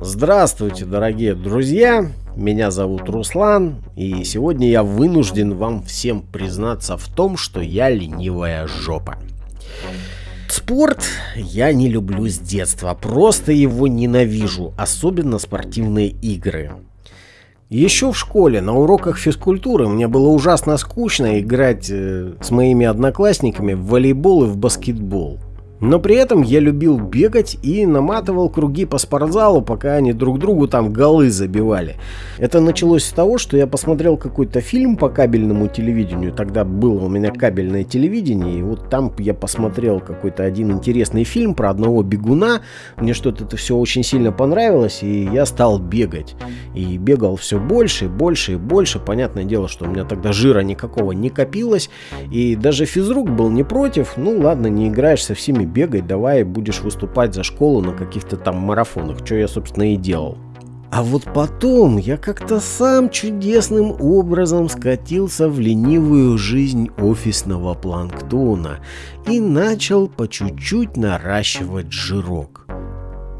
Здравствуйте, дорогие друзья! Меня зовут Руслан, и сегодня я вынужден вам всем признаться в том, что я ленивая жопа. Спорт я не люблю с детства, просто его ненавижу, особенно спортивные игры. Еще в школе на уроках физкультуры мне было ужасно скучно играть э, с моими одноклассниками в волейбол и в баскетбол. Но при этом я любил бегать и наматывал круги по спортзалу, пока они друг другу там голы забивали. Это началось с того, что я посмотрел какой-то фильм по кабельному телевидению. Тогда было у меня кабельное телевидение, и вот там я посмотрел какой-то один интересный фильм про одного бегуна. Мне что-то это все очень сильно понравилось, и я стал бегать. И бегал все больше, больше и больше. Понятное дело, что у меня тогда жира никакого не копилось, и даже физрук был не против. Ну ладно, не играешь со всеми бегай, давай будешь выступать за школу на каких-то там марафонах, что я, собственно, и делал. А вот потом я как-то сам чудесным образом скатился в ленивую жизнь офисного планктона и начал по чуть-чуть наращивать жирок.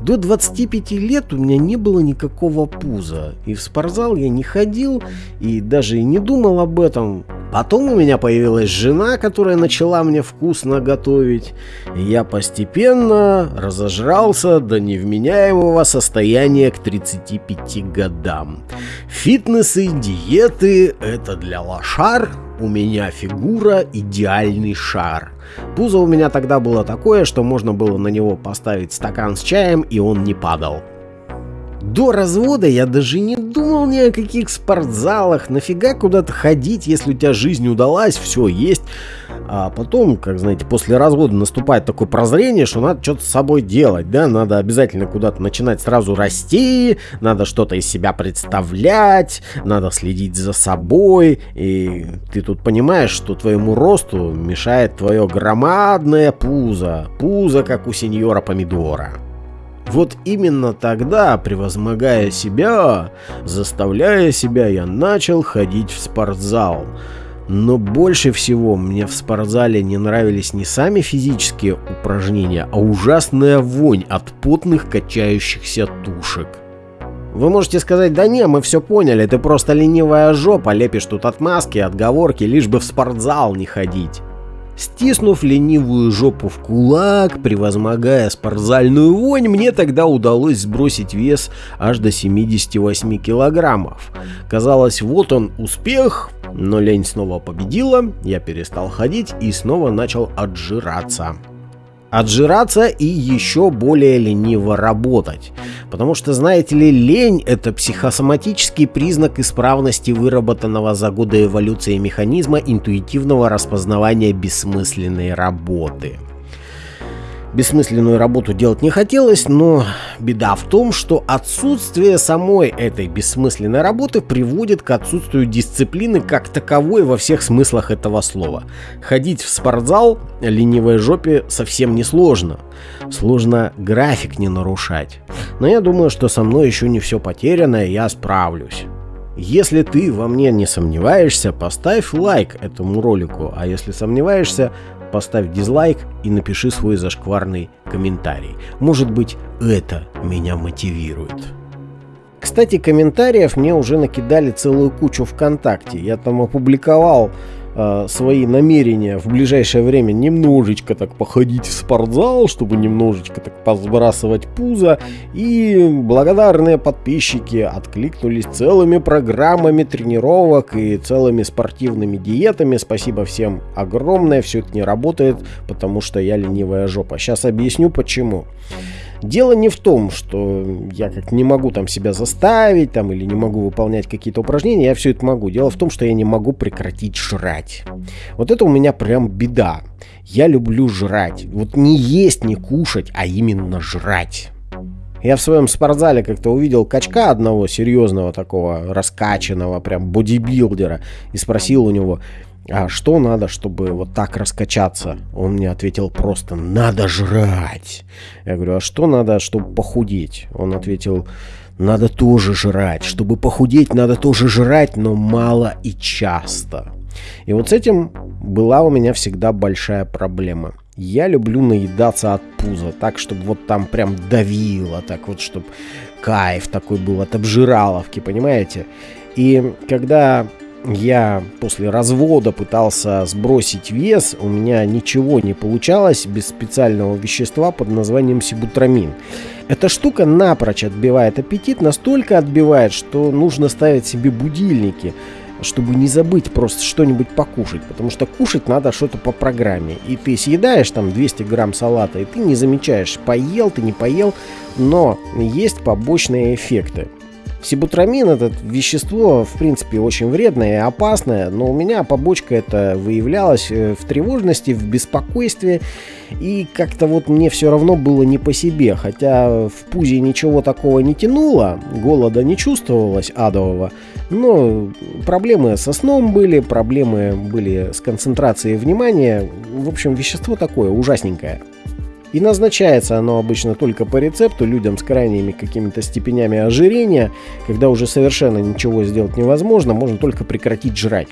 До 25 лет у меня не было никакого пуза, и в спортзал я не ходил, и даже и не думал об этом. Потом у меня появилась жена, которая начала мне вкусно готовить, и я постепенно разожрался до невменяемого состояния к 35 годам. Фитнес и диеты – это для лошар, у меня фигура идеальный шар. Пузо у меня тогда было такое, что можно было на него поставить стакан с чаем, и он не падал. До развода я даже не думал ни о каких спортзалах. Нафига куда-то ходить, если у тебя жизнь удалась, все есть. А потом, как знаете, после развода наступает такое прозрение, что надо что-то с собой делать, да, надо обязательно куда-то начинать сразу расти, надо что-то из себя представлять, надо следить за собой, и ты тут понимаешь, что твоему росту мешает твое громадное пузо, пузо, как у сеньора помидора. Вот именно тогда, превозмогая себя, заставляя себя, я начал ходить в спортзал. Но больше всего мне в спортзале не нравились не сами физические упражнения, а ужасная вонь от потных качающихся тушек. Вы можете сказать, да не, мы все поняли, ты просто ленивая жопа, лепишь тут отмазки, отговорки, лишь бы в спортзал не ходить. Стиснув ленивую жопу в кулак, превозмогая спортзальную вонь, мне тогда удалось сбросить вес аж до 78 килограммов. Казалось, вот он успех, но лень снова победила, я перестал ходить и снова начал отжираться отжираться и еще более лениво работать. Потому что, знаете ли, лень – это психосоматический признак исправности выработанного за годы эволюции механизма интуитивного распознавания бессмысленной работы. Бессмысленную работу делать не хотелось, но беда в том, что отсутствие самой этой бессмысленной работы приводит к отсутствию дисциплины как таковой во всех смыслах этого слова. Ходить в спортзал ленивой жопе совсем не сложно. Сложно график не нарушать. Но я думаю, что со мной еще не все потеряно, и я справлюсь. Если ты во мне не сомневаешься, поставь лайк этому ролику, а если сомневаешься, поставь дизлайк и напиши свой зашкварный комментарий. Может быть, это меня мотивирует. Кстати, комментариев мне уже накидали целую кучу ВКонтакте. Я там опубликовал э, свои намерения в ближайшее время немножечко так походить в спортзал, чтобы немножечко так посбрасывать пузо. И благодарные подписчики откликнулись целыми программами тренировок и целыми спортивными диетами. Спасибо всем огромное. Все это не работает, потому что я ленивая жопа. Сейчас объясню почему. Дело не в том, что я как не могу там себя заставить там или не могу выполнять какие-то упражнения, я все это могу. Дело в том, что я не могу прекратить жрать. Вот это у меня прям беда. Я люблю жрать. Вот не есть, не кушать, а именно жрать. Я в своем спортзале как-то увидел качка одного серьезного такого раскачанного прям бодибилдера и спросил у него, а что надо, чтобы вот так раскачаться? Он мне ответил просто, надо жрать. Я говорю, а что надо, чтобы похудеть? Он ответил, надо тоже жрать. Чтобы похудеть, надо тоже жрать, но мало и часто. И вот с этим была у меня всегда большая проблема. Я люблю наедаться от пуза, так, чтобы вот там прям давило, так вот, чтобы кайф такой был от обжираловки, понимаете? И когда я после развода пытался сбросить вес, у меня ничего не получалось без специального вещества под названием сибутрамин. Эта штука напрочь отбивает аппетит, настолько отбивает, что нужно ставить себе будильники, чтобы не забыть просто что-нибудь покушать, потому что кушать надо что-то по программе. И ты съедаешь там 200 грамм салата, и ты не замечаешь, поел ты, не поел, но есть побочные эффекты. Сибутрамин это вещество, в принципе, очень вредное и опасное, но у меня побочка это выявлялась э, в тревожности, в беспокойстве, и как-то вот мне все равно было не по себе, хотя в пузе ничего такого не тянуло, голода не чувствовалось адового, но проблемы со сном были, проблемы были с концентрацией внимания, в общем, вещество такое ужасненькое. И назначается оно обычно только по рецепту людям с крайними какими-то степенями ожирения, когда уже совершенно ничего сделать невозможно, можно только прекратить жрать.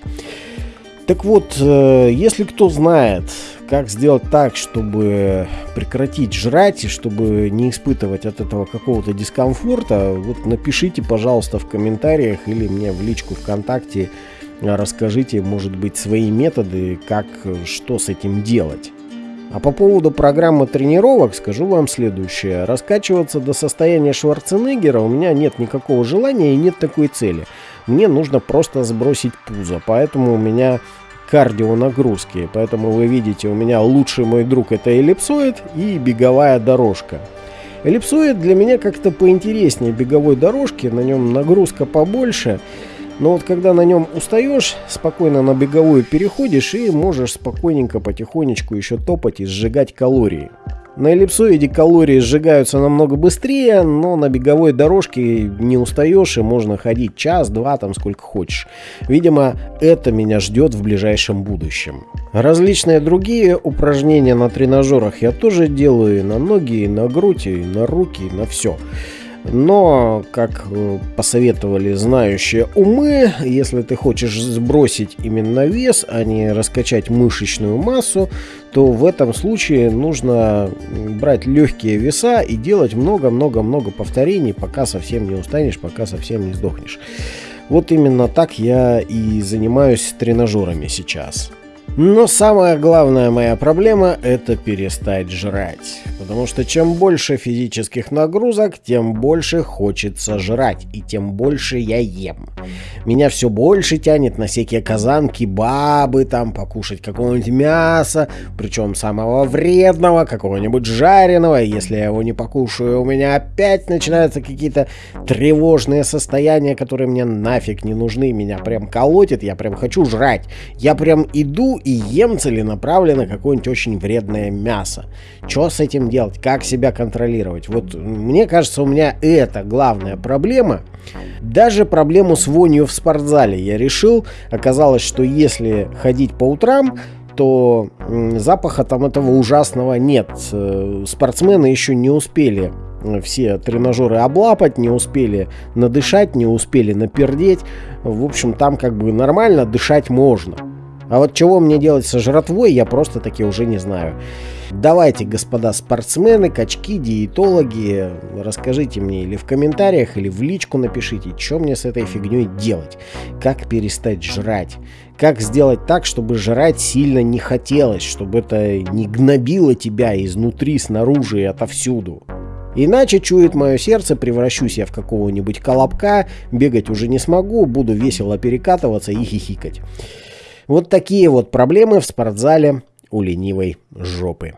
Так вот, э, если кто знает, как сделать так, чтобы прекратить жрать и чтобы не испытывать от этого какого-то дискомфорта, вот напишите, пожалуйста, в комментариях или мне в личку ВКонтакте расскажите, может быть, свои методы, как, что с этим делать. А по поводу программы тренировок скажу вам следующее. Раскачиваться до состояния Шварценеггера у меня нет никакого желания и нет такой цели. Мне нужно просто сбросить пузо, поэтому у меня кардио нагрузки. Поэтому вы видите, у меня лучший мой друг это эллипсоид и беговая дорожка. Эллипсоид для меня как-то поинтереснее беговой дорожки, на нем нагрузка побольше. Но вот когда на нем устаешь, спокойно на беговую переходишь и можешь спокойненько потихонечку еще топать и сжигать калории. На эллипсоиде калории сжигаются намного быстрее, но на беговой дорожке не устаешь и можно ходить час, два, там сколько хочешь. Видимо, это меня ждет в ближайшем будущем. Различные другие упражнения на тренажерах я тоже делаю и на ноги, и на грудь, и на руки, и на все. Но, как э, посоветовали знающие умы, если ты хочешь сбросить именно вес, а не раскачать мышечную массу, то в этом случае нужно брать легкие веса и делать много-много-много повторений, пока совсем не устанешь, пока совсем не сдохнешь. Вот именно так я и занимаюсь тренажерами сейчас. Но самая главная моя проблема – это перестать жрать. Потому что чем больше физических нагрузок, тем больше хочется жрать, и тем больше я ем. Меня все больше тянет на всякие казанки, бабы, там, покушать какого-нибудь мяса, причем самого вредного, какого-нибудь жареного. Если я его не покушаю, у меня опять начинаются какие-то тревожные состояния, которые мне нафиг не нужны. Меня прям колотит, я прям хочу жрать. Я прям иду и ем целенаправленно какое-нибудь очень вредное мясо. Что с этим делать? Как себя контролировать? Вот мне кажется, у меня это главная проблема. Даже проблему с вонью в спортзале я решил. Оказалось, что если ходить по утрам, то запаха там этого ужасного нет. Э, спортсмены еще не успели все тренажеры облапать, не успели надышать, не успели напердеть. В общем, там как бы нормально дышать можно. А вот чего мне делать со жратвой, я просто таки уже не знаю. Давайте, господа спортсмены, качки, диетологи, расскажите мне или в комментариях, или в личку напишите, что мне с этой фигней делать. Как перестать жрать. Как сделать так, чтобы жрать сильно не хотелось, чтобы это не гнобило тебя изнутри, снаружи и отовсюду. Иначе, чует мое сердце, превращусь я в какого-нибудь колобка, бегать уже не смогу, буду весело перекатываться и хихикать. Вот такие вот проблемы в спортзале у ленивой жопы.